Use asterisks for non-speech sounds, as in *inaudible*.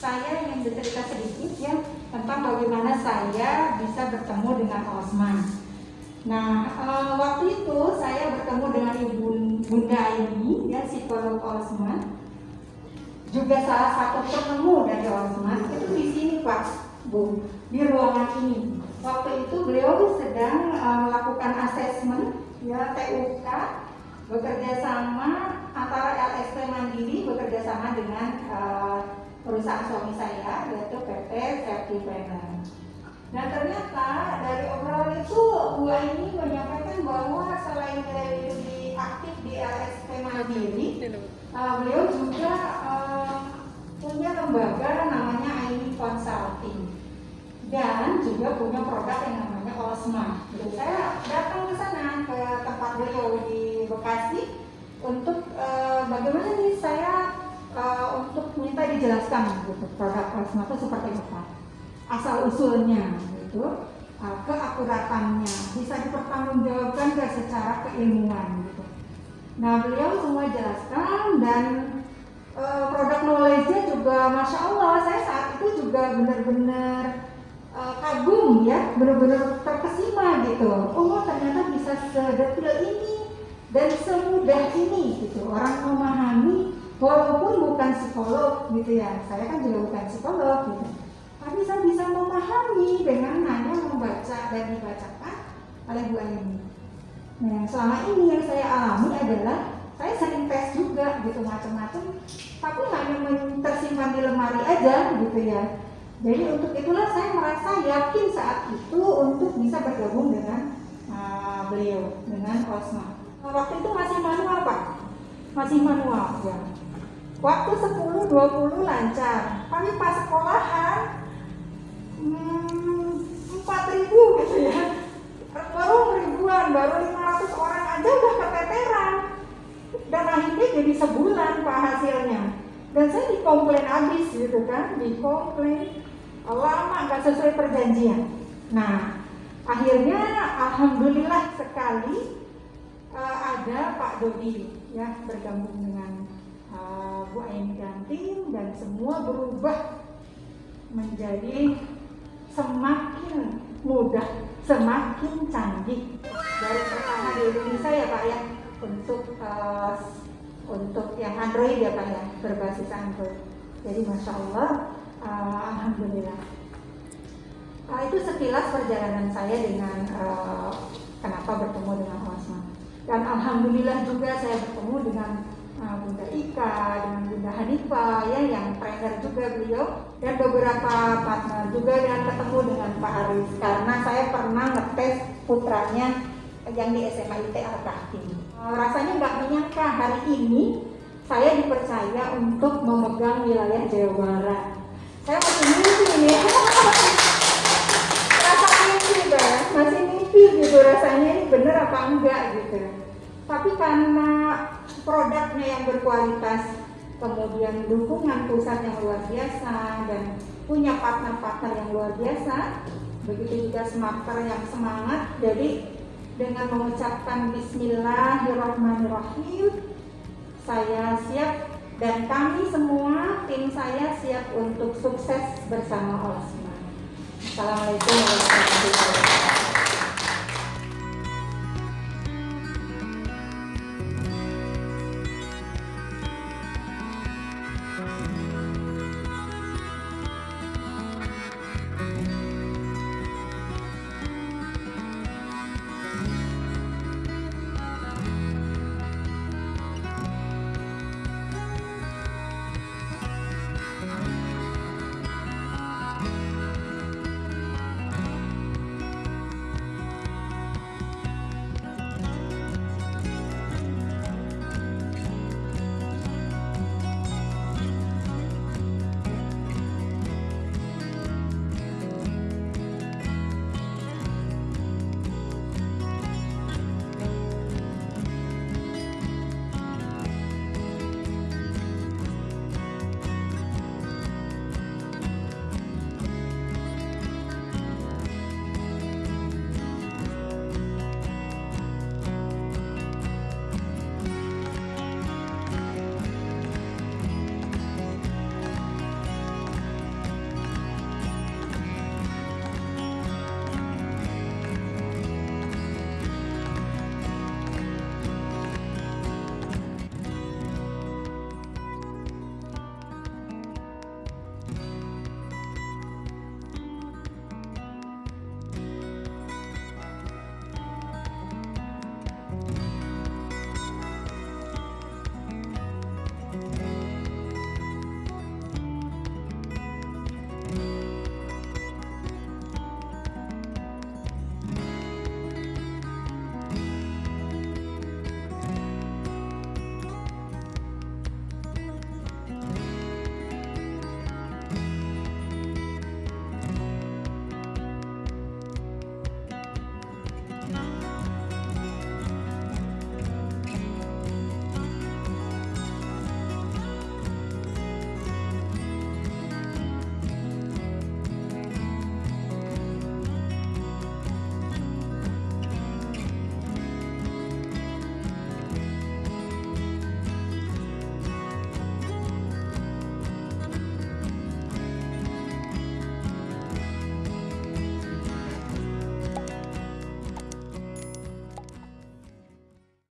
Saya ingin bercerita sedikit ya tentang bagaimana saya bisa bertemu dengan Osman. Nah, uh, waktu itu saya bertemu dengan Ibu Bunda ini, ya, psikolog Osman. Juga salah satu penemu dari Osman itu di sini Pak, Bu, di ruangan ini. Waktu itu beliau sedang uh, melakukan asesmen ya TUK bekerja sama antara LSP Mandiri bekerja sama dengan uh, perusahaan suami saya yaitu PT Safety Planner. Dan ternyata dari obrolan itu gua ini menyampaikan bahwa selain dari aktif di LSP Mandiri, uh, beliau juga uh, punya lembaga namanya Aini Consulting dan juga punya produk yang minta dijelaskan gitu. Produk Osma itu seperti apa? Asal usulnya gitu. Uh, keakuratannya bisa dipertanggungjawabkan ke secara keilmuan gitu. Nah beliau semua jelaskan dan uh, produk knowledge-nya juga masya Allah saya saat itu juga benar-benar uh, kagum ya. Benar-benar terkesima gitu. Oh ternyata bisa sedetil ini dan semudah ini gitu. Orang memahami walaupun bukan psikolog gitu ya saya kan juga bukan psikolog gitu tapi saya bisa memahami dengan hanya membaca dan dibacakan oleh Bu ini. Nah, selama ini yang saya alami adalah saya sering tes juga gitu macam-macam, tapi hanya tersimpan di lemari aja gitu ya. Jadi untuk itulah saya merasa yakin saat itu untuk bisa bergabung dengan uh, beliau dengan Osma. Waktu itu masih manual pak, masih manual ya. Waktu 10-20 lancar, tapi pas sekolahan hmm, 4000 gitu ya. Baru ribuan baru 500 orang aja udah keteteran. Dan akhirnya jadi sebulan pak hasilnya. Dan saya dikomplain habis gitu kan dikomplain. Lama nggak sesuai perjanjian. Nah akhirnya alhamdulillah sekali uh, ada Pak Dodi ya bergabung dengan uh, Bu Aini dan tim dan semua berubah menjadi semakin mudah, semakin canggih dari pertama di Indonesia ya Pak ya untuk uh, untuk yang Android ya Pak ya berbasis Android. Jadi masya Allah, uh, alhamdulillah. Uh, itu sekilas perjalanan saya dengan uh, kenapa bertemu dengan Osma. Dan alhamdulillah juga saya bertemu dengan Bunda Ika, dengan Bunda Hanifah ya yang trainer juga beliau dan beberapa partner juga dan ketemu dengan Pak Aris karena saya pernah ngetes putranya yang di SMA IT Al uh, rasanya nggak menyangka hari ini saya dipercaya untuk memegang wilayah Jawa Barat. Saya masih mimpi ini, *laughs* rasa mimpi kan, masih mimpi gitu rasanya ini bener apa enggak gitu. Tapi karena produknya yang berkualitas, kemudian dukungan pusat yang luar biasa dan punya partner-partner yang luar biasa, begitu juga smarter yang semangat. Jadi dengan mengucapkan Bismillahirrahmanirrahim, saya siap dan kami semua tim saya siap untuk sukses bersama Allah Assalamualaikum warahmatullahi wabarakatuh.